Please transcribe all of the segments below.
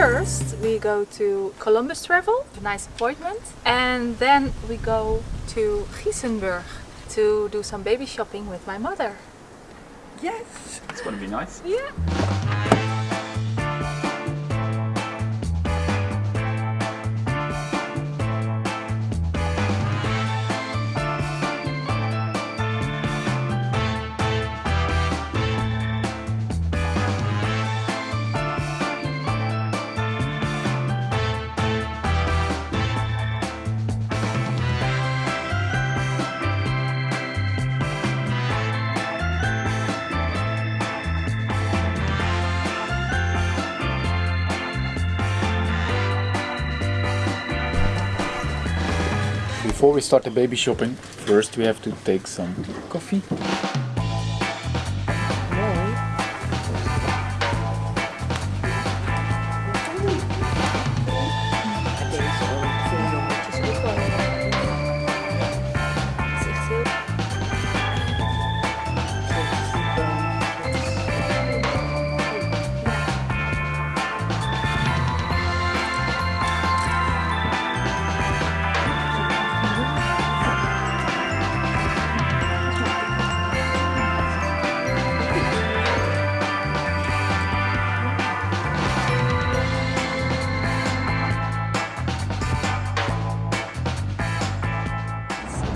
First we go to Columbus Travel, a nice appointment. And then we go to Giessenburg to do some baby shopping with my mother. Yes! It's gonna be nice. Yeah. Before we start the baby shopping, first we have to take some coffee.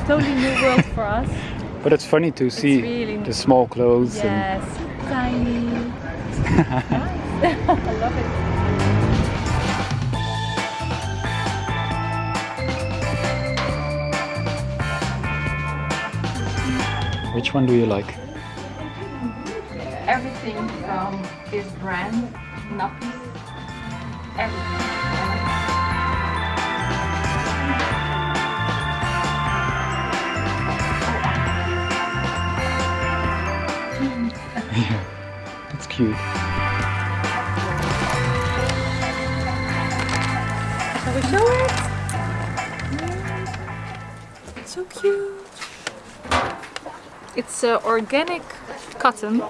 Totally new world for us. But it's funny to see really- the small clothes and Yes, tiny. nice. I love it. which one do you like? Everything from this brand, nappies, everything. Cute. Shall we show it? It's so cute. It's uh, organic cotton.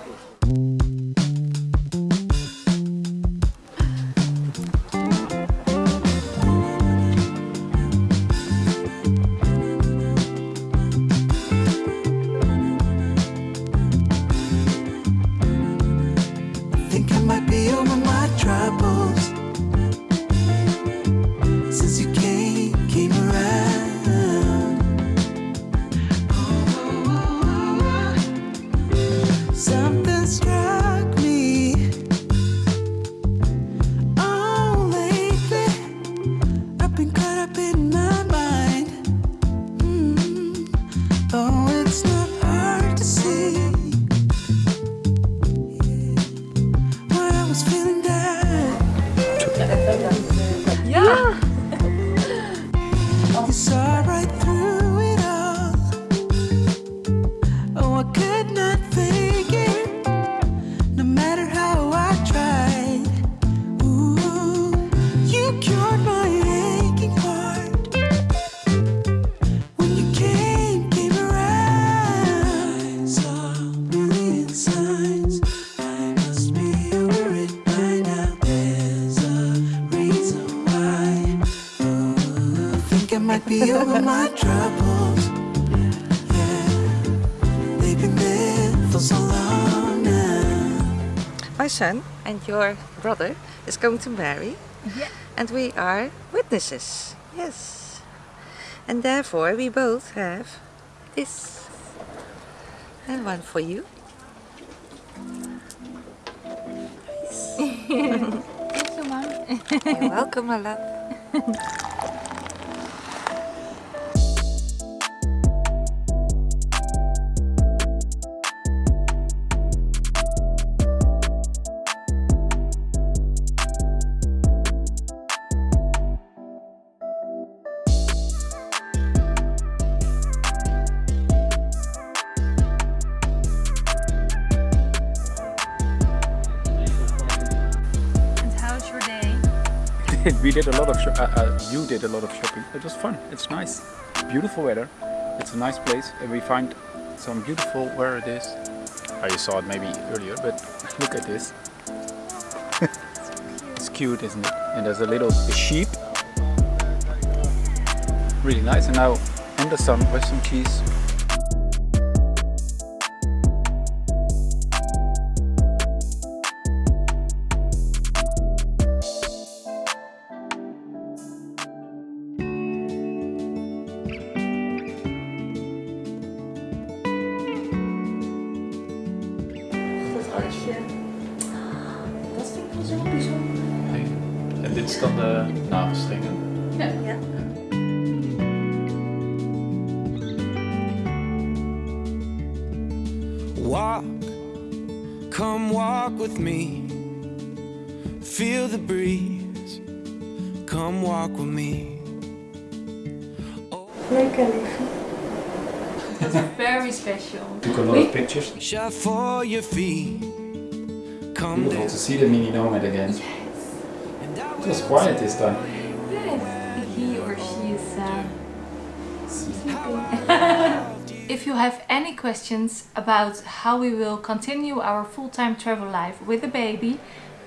Was feeling down. Yeah. You saw right through it all. Oh, I could not fake it, no matter how I tried. Ooh, you cured my aching heart when you came, came around. I saw million signs. Be over my troubles. Yeah, they've been there for so long now. My son and your brother is going to marry. Yeah. And we are witnesses. Yes. And therefore we both have this. And one for you. Thank you, Mom. You're welcome, my we did a lot of uh, uh, you did a lot of shopping. It was fun. It's nice. Beautiful weather. It's a nice place and we find some beautiful where it is. I saw it maybe earlier, but look at this. it's cute, isn't it? And there's a little sheep. Really nice. And now in the sun with some cheese. En dit is dan eh, de navelstrengen. Ja. Walk, come walk with me. Feel the breeze. Come walk with me. Lekker liefje. Very special. Took a lot of pictures. Shut for your feet. Come Beautiful to see the mini nomad again. And I It was quiet this time. Yes, he or she is uh, If you have any questions about how we will continue our full-time travel life with the baby,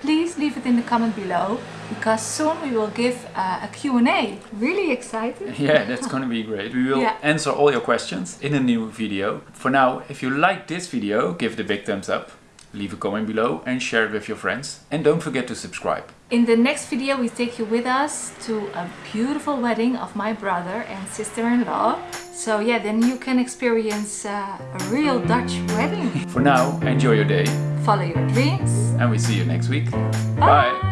please leave it in the comment below because soon we will give uh, a Q&A. Really excited. Yeah, that's gonna be great. We will Yeah. answer all your questions in a new video. For now, if you like this video, give it a big thumbs up, leave a comment below and share it with your friends. And don't forget to subscribe. In the next video we take you with us to a beautiful wedding of my brother and sister-in-law. So yeah, then you can experience uh, a real Dutch wedding. For now, enjoy your day Follow your dreams. and we see you next week. Bye. Bye.